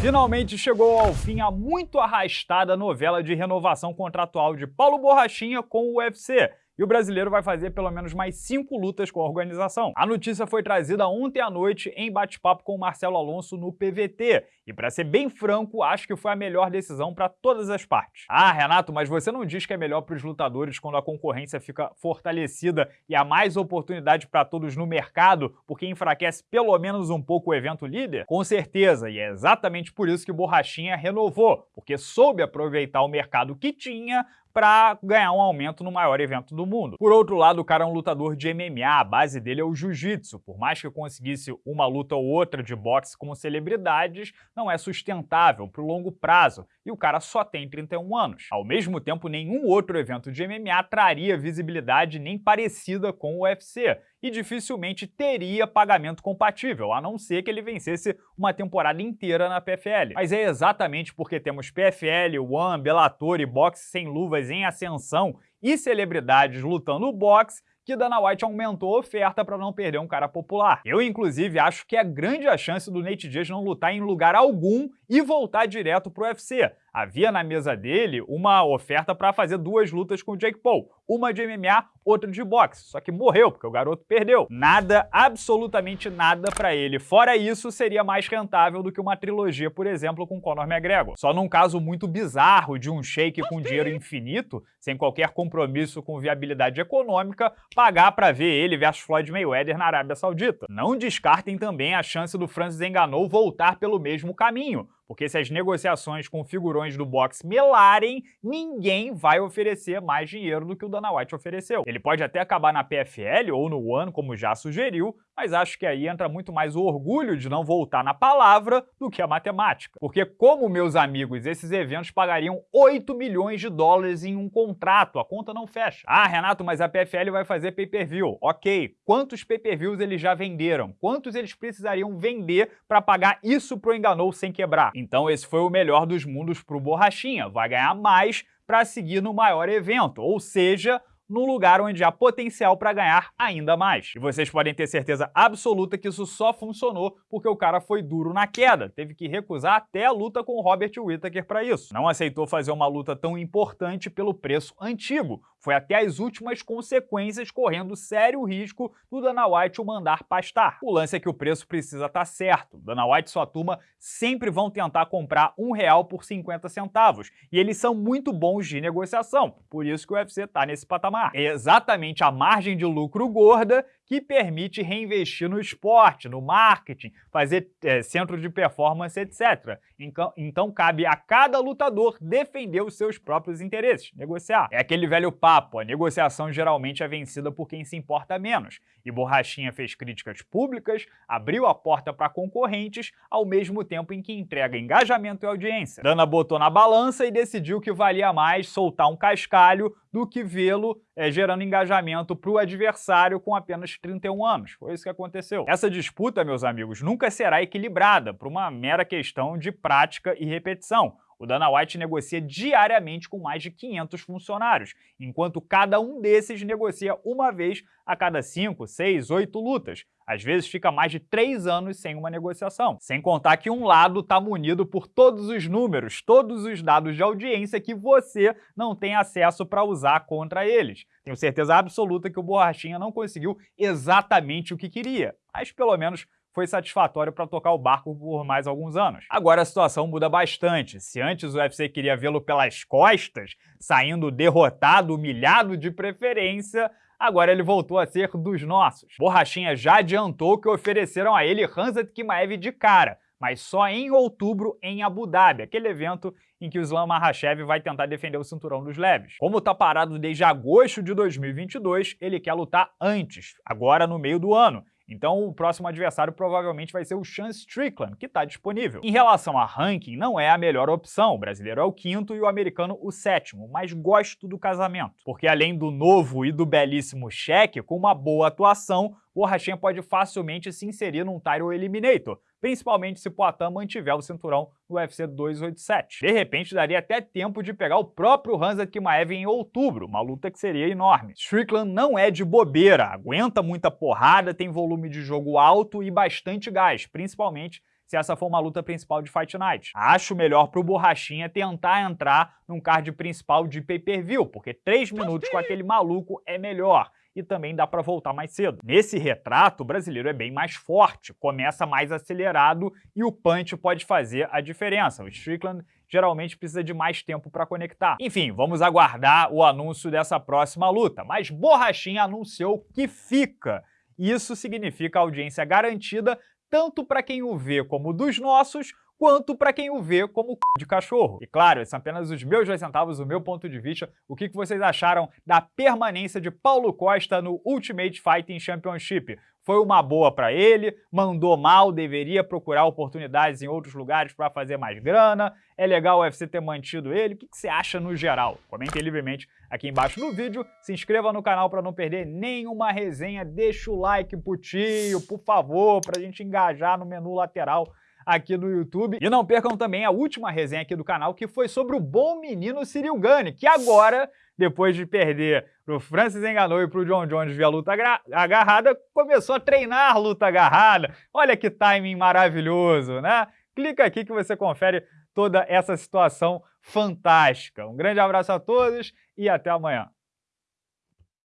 Finalmente chegou ao fim a muito arrastada novela de renovação contratual de Paulo Borrachinha com o UFC. E o brasileiro vai fazer pelo menos mais cinco lutas com a organização. A notícia foi trazida ontem à noite em bate-papo com o Marcelo Alonso no PVT. E para ser bem franco, acho que foi a melhor decisão para todas as partes. Ah, Renato, mas você não diz que é melhor para os lutadores quando a concorrência fica fortalecida e há mais oportunidade para todos no mercado, porque enfraquece pelo menos um pouco o evento líder? Com certeza, e é exatamente por isso que Borrachinha renovou, porque soube aproveitar o mercado que tinha para ganhar um aumento no maior evento do mundo. Por outro lado, o cara é um lutador de MMA, a base dele é o jiu-jitsu. Por mais que conseguisse uma luta ou outra de boxe com celebridades, não é sustentável para o longo prazo, e o cara só tem 31 anos. Ao mesmo tempo, nenhum outro evento de MMA traria visibilidade nem parecida com o UFC, e dificilmente teria pagamento compatível, a não ser que ele vencesse uma temporada inteira na PFL. Mas é exatamente porque temos PFL, One, Bellator e boxe sem luvas em ascensão e celebridades lutando boxe que Dana White aumentou a oferta para não perder um cara popular. Eu, inclusive, acho que é grande a chance do Nate Diaz não lutar em lugar algum e voltar direto pro UFC. Havia na mesa dele uma oferta para fazer duas lutas com o Jake Paul, uma de MMA, outra de boxe, só que morreu porque o garoto perdeu. Nada, absolutamente nada para ele. Fora isso, seria mais rentável do que uma trilogia, por exemplo, com Conor McGregor. Só num caso muito bizarro de um shake com dinheiro infinito, sem qualquer compromisso com viabilidade econômica, pagar para ver ele versus Floyd Mayweather na Arábia Saudita. Não descartem também a chance do Francis Ngannou voltar pelo mesmo caminho, porque se as negociações com figurões do boxe melarem, ninguém vai oferecer mais dinheiro do que o Dana White ofereceu. Ele pode até acabar na PFL ou no One, como já sugeriu, mas acho que aí entra muito mais o orgulho de não voltar na palavra do que a matemática. Porque, como meus amigos, esses eventos pagariam 8 milhões de dólares em um contrato, a conta não fecha. Ah, Renato, mas a PFL vai fazer pay-per-view. Ok, quantos pay-per-views eles já venderam? Quantos eles precisariam vender para pagar isso pro Enganou sem quebrar? Então esse foi o melhor dos mundos pro Borrachinha, vai ganhar mais para seguir no maior evento, ou seja, num lugar onde há potencial para ganhar ainda mais. E vocês podem ter certeza absoluta que isso só funcionou porque o cara foi duro na queda, teve que recusar até a luta com o Robert Whittaker para isso. Não aceitou fazer uma luta tão importante pelo preço antigo, foi até as últimas consequências, correndo sério risco do Dana White o mandar pastar. O lance é que o preço precisa estar tá certo. Dana White e sua turma sempre vão tentar comprar um real por 50 centavos, e eles são muito bons de negociação, por isso que o UFC está nesse patamar. É exatamente a margem de lucro gorda que permite reinvestir no esporte, no marketing, fazer é, centro de performance, etc. Então, então cabe a cada lutador defender os seus próprios interesses, negociar. É aquele velho papo, a negociação geralmente é vencida por quem se importa menos. E Borrachinha fez críticas públicas, abriu a porta para concorrentes, ao mesmo tempo em que entrega engajamento e audiência. Dana botou na balança e decidiu que valia mais soltar um cascalho do que vê-lo é, gerando engajamento para o adversário com apenas 31 anos. Foi isso que aconteceu. Essa disputa, meus amigos, nunca será equilibrada por uma mera questão de prática e repetição. O Dana White negocia diariamente com mais de 500 funcionários, enquanto cada um desses negocia uma vez a cada 5, 6, 8 lutas. Às vezes fica mais de 3 anos sem uma negociação. Sem contar que um lado está munido por todos os números, todos os dados de audiência que você não tem acesso para usar contra eles. Tenho certeza absoluta que o Borrachinha não conseguiu exatamente o que queria, mas pelo menos foi satisfatório para tocar o barco por mais alguns anos. Agora a situação muda bastante. Se antes o UFC queria vê-lo pelas costas, saindo derrotado, humilhado de preferência, agora ele voltou a ser dos nossos. Borrachinha já adiantou que ofereceram a ele Hanzat Kimaev de cara, mas só em outubro em Abu Dhabi, aquele evento em que o Islam Makhachev vai tentar defender o cinturão dos leves. Como está parado desde agosto de 2022, ele quer lutar antes, agora no meio do ano, então o próximo adversário provavelmente vai ser o Sean Strickland, que está disponível. Em relação a ranking, não é a melhor opção, o brasileiro é o quinto e o americano o sétimo, mas gosto do casamento, porque além do novo e do belíssimo cheque, com uma boa atuação, o Rachinha pode facilmente se inserir num Title Eliminator, principalmente se Poitin mantiver o cinturão no UFC 287. De repente, daria até tempo de pegar o próprio Hansa Kimaev em outubro, uma luta que seria enorme. Strickland não é de bobeira, aguenta muita porrada, tem volume de jogo alto e bastante gás, principalmente se essa for uma luta principal de Fight Night. Acho melhor pro Borrachinha tentar entrar num card principal de pay-per-view, porque 3 minutos com aquele maluco é melhor e também dá para voltar mais cedo. Nesse retrato, o brasileiro é bem mais forte, começa mais acelerado e o punch pode fazer a diferença. O Strickland geralmente precisa de mais tempo para conectar. Enfim, vamos aguardar o anúncio dessa próxima luta, mas Borrachinha anunciou que fica. Isso significa audiência garantida tanto para quem o vê como dos nossos, quanto para quem o vê como c... de cachorro. E claro, esses são apenas os meus dois centavos, o meu ponto de vista. O que vocês acharam da permanência de Paulo Costa no Ultimate Fighting Championship? Foi uma boa para ele, mandou mal, deveria procurar oportunidades em outros lugares para fazer mais grana, é legal o UFC ter mantido ele, o que você acha no geral? Comente livremente aqui embaixo no vídeo, se inscreva no canal para não perder nenhuma resenha, deixa o like pro tio, por favor, para a gente engajar no menu lateral aqui no YouTube. E não percam também a última resenha aqui do canal, que foi sobre o bom menino Cyril Gane, que agora, depois de perder pro Francis Enganou e pro John Jones via luta agarrada, começou a treinar luta agarrada. Olha que timing maravilhoso, né? Clica aqui que você confere toda essa situação fantástica. Um grande abraço a todos e até amanhã.